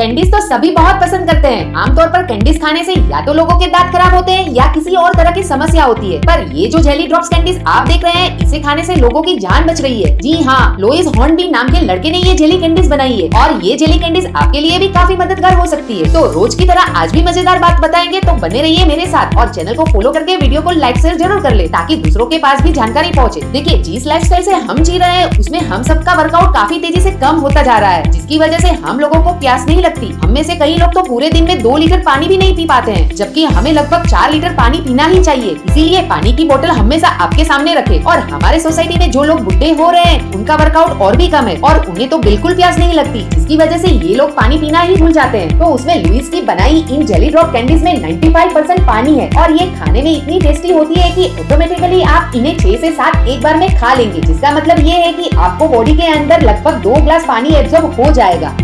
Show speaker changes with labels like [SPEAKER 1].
[SPEAKER 1] Candies तो सभी बहुत पसंद करते हैं। आमतौर पर कैंडीज खाने से या तो लोगों के दांत खराब होते हैं या किसी और तरह की समस्या होती है। पर ये जो जेली ड्रॉप्स कैंडीज आप देख रहे हैं, इसे खाने से लोगों की जान बच रही है। जी हाँ लोइस हॉर्नबी नाम के लड़के ने ये जेली कैंडीज बनाई है और ये जेली कैंडीज आपके लिए भी काफ़ी मददगार हो सकती है। तो रोज की तरह आज भी मज़ेदार बात बताएँगे तो बने रहिए मेरे साथ और चैनल को फॉलो करके वीडियो को लाइक शेयर ज़रूर कर ले, ताकि दूसरों के पास भी जानकारी पहुँचे। देखिए, जिस लाइफस्टाइल से हम जी रहे हैं, उसमें हम सबका वर्कआउट काफ़ी तेज़ी से कम होता जा रहा है, जिसकी वजह से हम लोगों को प्यास नहीं लगती। हम से कई लोग तो पूरे दिन में दो लीटर पानी भी नहीं पी पाते हैं, जबकि हमें लगभग चार लीटर पानी पीना ही चाहिए। इसीलिए पानी की बोतल हमेशा आपके सामने रखे और हमारे सोसाइटी में जो लोग बुढ़े हो रहे हैं, उनका वर्कआउट और भी कम है और उन्हें तो बिल्कुल प्यास नहीं लगती। इसकी वजह से ये लोग पानी पीना ही भूल जाते हैं। तो उसमें लुइस की बनाई इन जेली ड्रॉप कैंडीज में 95 परसेंट पानी है और ये खाने में इतनी टेस्टी होती है कि ऑटोमेटिकली आप इन्हें छह से सात एक बार में खा लेंगे, जिसका मतलब ये है कि आपको बॉडी के अंदर लगभग दो ग्लास पानी एब्जॉर्ब हो जाएगा।